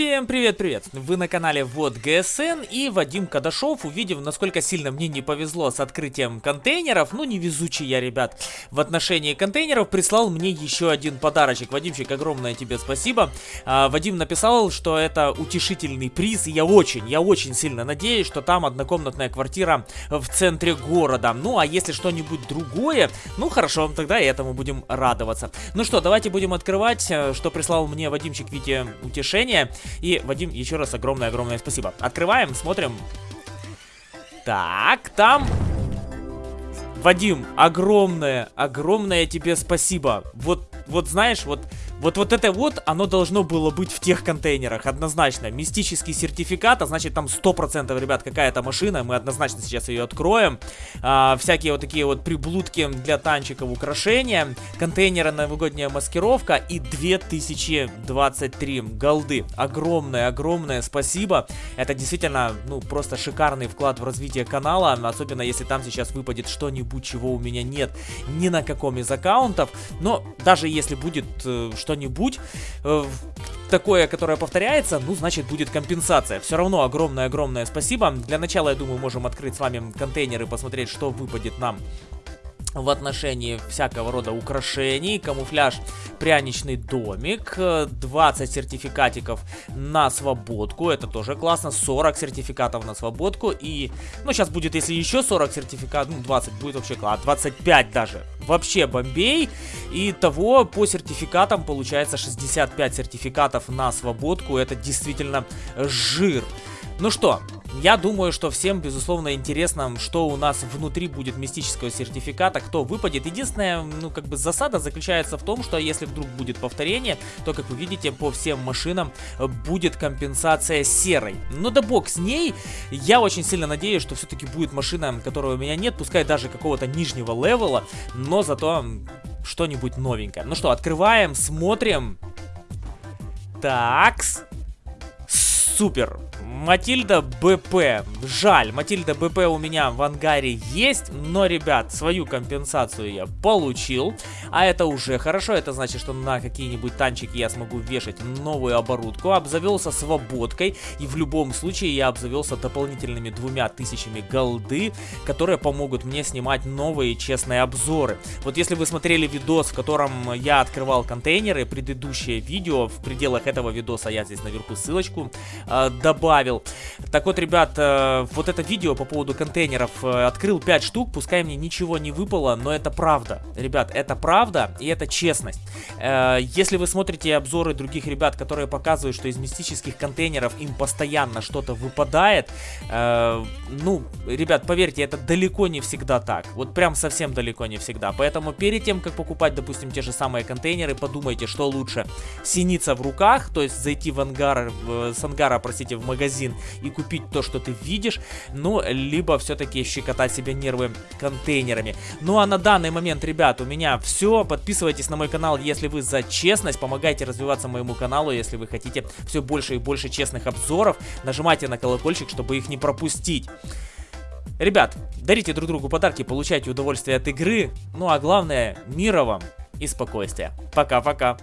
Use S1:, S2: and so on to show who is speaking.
S1: Всем привет-привет! Вы на канале Вот ГСН и Вадим Кадашов, увидев, насколько сильно мне не повезло с открытием контейнеров, ну невезучий я, ребят, в отношении контейнеров, прислал мне еще один подарочек. Вадимчик, огромное тебе спасибо. А, Вадим написал, что это утешительный приз, и я очень, я очень сильно надеюсь, что там однокомнатная квартира в центре города. Ну, а если что-нибудь другое, ну хорошо, тогда и этому будем радоваться. Ну что, давайте будем открывать, э, что прислал мне Вадимчик в виде утешения. И, Вадим, еще раз огромное-огромное спасибо. Открываем, смотрим. Так, там... Вадим, огромное, огромное тебе спасибо. Вот, вот знаешь, вот вот, вот это вот, оно должно было быть в тех контейнерах, однозначно. Мистический сертификат, а значит там 100%, ребят, какая-то машина, мы однозначно сейчас ее откроем. А, всякие вот такие вот приблудки для танчиков, украшения, контейнеры, новогодняя маскировка и 2023 голды. Огромное, огромное спасибо. Это действительно, ну, просто шикарный вклад в развитие канала, особенно если там сейчас выпадет что-нибудь, чего у меня нет ни на каком из аккаунтов. Но даже если будет э, что что-нибудь э, такое, которое повторяется, ну, значит, будет компенсация. Все равно огромное-огромное спасибо. Для начала, я думаю, можем открыть с вами контейнер и посмотреть, что выпадет нам в отношении всякого рода украшений, камуфляж, пряничный домик, 20 сертификатиков на свободку, это тоже классно, 40 сертификатов на свободку. И, ну сейчас будет, если еще 40 сертификатов, ну 20 будет вообще классно, 25 даже, вообще бомбей, и того по сертификатам получается 65 сертификатов на свободку, это действительно жир. Ну что, я думаю, что всем, безусловно, интересно, что у нас внутри будет мистического сертификата, кто выпадет. Единственная, ну, как бы засада заключается в том, что если вдруг будет повторение, то, как вы видите, по всем машинам будет компенсация серой. Но да бог с ней, я очень сильно надеюсь, что все-таки будет машина, которой у меня нет, пускай даже какого-то нижнего левела, но зато что-нибудь новенькое. Ну что, открываем, смотрим. Такс. Супер. Матильда БП. Жаль, Матильда БП у меня в ангаре есть, но, ребят, свою компенсацию я получил. А это уже хорошо, это значит, что на какие-нибудь танчики я смогу вешать новую оборудку. Обзавелся свободкой, и в любом случае я обзавелся дополнительными двумя тысячами голды, которые помогут мне снимать новые честные обзоры. Вот если вы смотрели видос, в котором я открывал контейнеры, предыдущее видео, в пределах этого видоса я здесь наверху ссылочку э, добавил, добавил. Так вот, ребят, э, вот это видео по поводу контейнеров. Э, открыл 5 штук, пускай мне ничего не выпало, но это правда. Ребят, это правда и это честность. Э, если вы смотрите обзоры других ребят, которые показывают, что из мистических контейнеров им постоянно что-то выпадает, ну, ребят, поверьте, это далеко не всегда так. Вот прям совсем далеко не всегда. Поэтому перед тем, как покупать, допустим, те же самые контейнеры, подумайте, что лучше. Синица в руках, то есть зайти в ангар, с ангара, простите, в магазин магазин и купить то, что ты видишь, ну, либо все-таки щекотать себе нервы контейнерами. Ну, а на данный момент, ребят, у меня все. Подписывайтесь на мой канал, если вы за честность, помогайте развиваться моему каналу, если вы хотите все больше и больше честных обзоров. Нажимайте на колокольчик, чтобы их не пропустить. Ребят, дарите друг другу подарки, получайте удовольствие от игры. Ну а главное, мира вам и спокойствия. Пока-пока.